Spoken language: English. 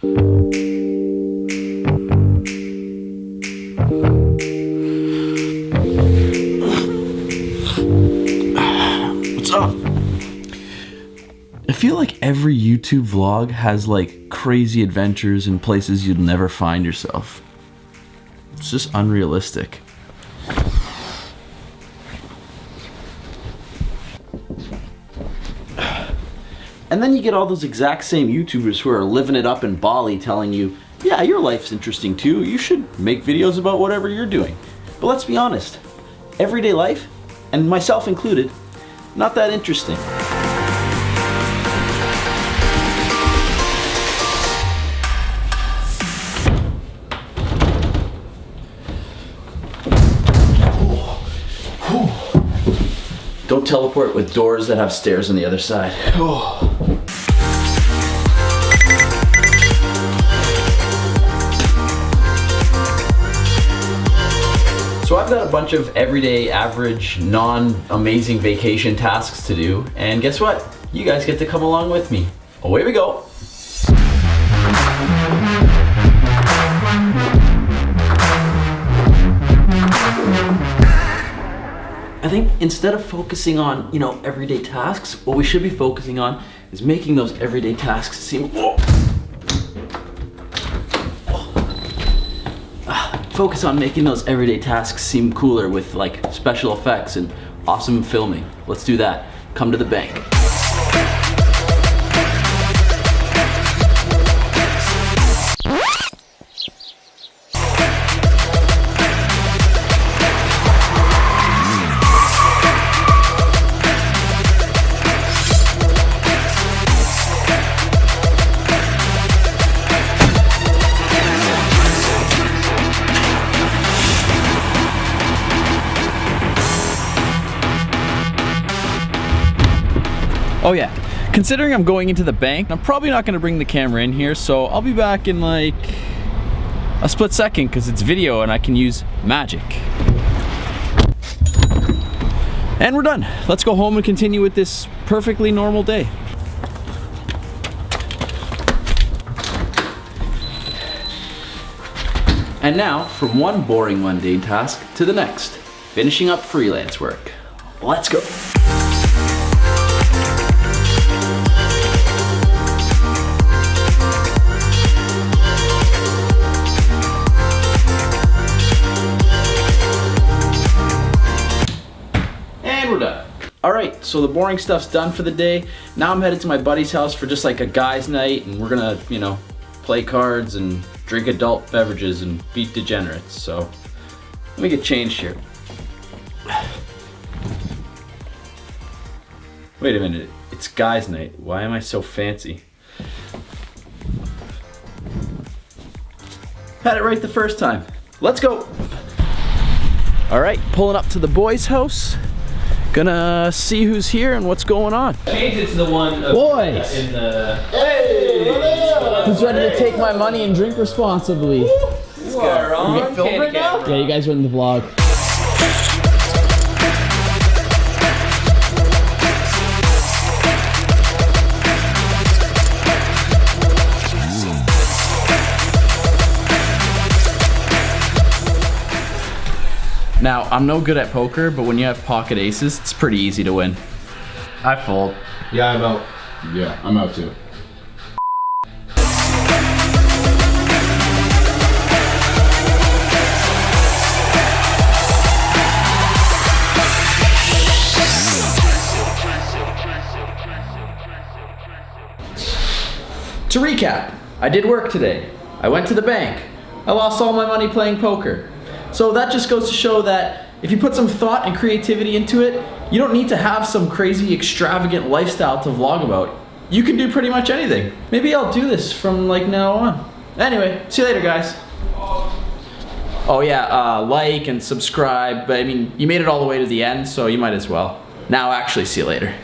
What's up? I feel like every YouTube vlog has like crazy adventures and places you'd never find yourself. It's just unrealistic. And then you get all those exact same YouTubers who are living it up in Bali telling you, yeah, your life's interesting too. You should make videos about whatever you're doing. But let's be honest, everyday life, and myself included, not that interesting. Don't teleport with doors that have stairs on the other side. Oh. So I've got a bunch of everyday, average, non-amazing vacation tasks to do. And guess what? You guys get to come along with me. Away we go. I think instead of focusing on, you know, everyday tasks, what we should be focusing on is making those everyday tasks seem Ah, focus on making those everyday tasks seem cooler with like special effects and awesome filming. Let's do that. Come to the bank. Oh yeah, considering I'm going into the bank, I'm probably not gonna bring the camera in here, so I'll be back in like a split second because it's video and I can use magic. And we're done. Let's go home and continue with this perfectly normal day. And now, from one boring mundane task to the next, finishing up freelance work. Let's go. All right, so the boring stuff's done for the day. Now I'm headed to my buddy's house for just like a guy's night and we're gonna, you know, play cards and drink adult beverages and beat degenerates. So let me get changed here. Wait a minute, it's guy's night. Why am I so fancy? Had it right the first time. Let's go. All right, pulling up to the boys' house. Gonna see who's here and what's going on. Change it to the one of- Boys! in the. Hey! Who's ready to take my money and drink responsibly? You are on camera. Yeah, you guys are in the vlog. Now, I'm no good at poker, but when you have pocket aces, it's pretty easy to win. I fold. Yeah, I'm out. Yeah, I'm out too. To recap, I did work today. I went to the bank. I lost all my money playing poker. So that just goes to show that if you put some thought and creativity into it, you don't need to have some crazy extravagant lifestyle to vlog about. You can do pretty much anything. Maybe I'll do this from like now on. Anyway, see you later guys. Oh yeah, uh, like and subscribe, but I mean, you made it all the way to the end, so you might as well. Now actually, see you later.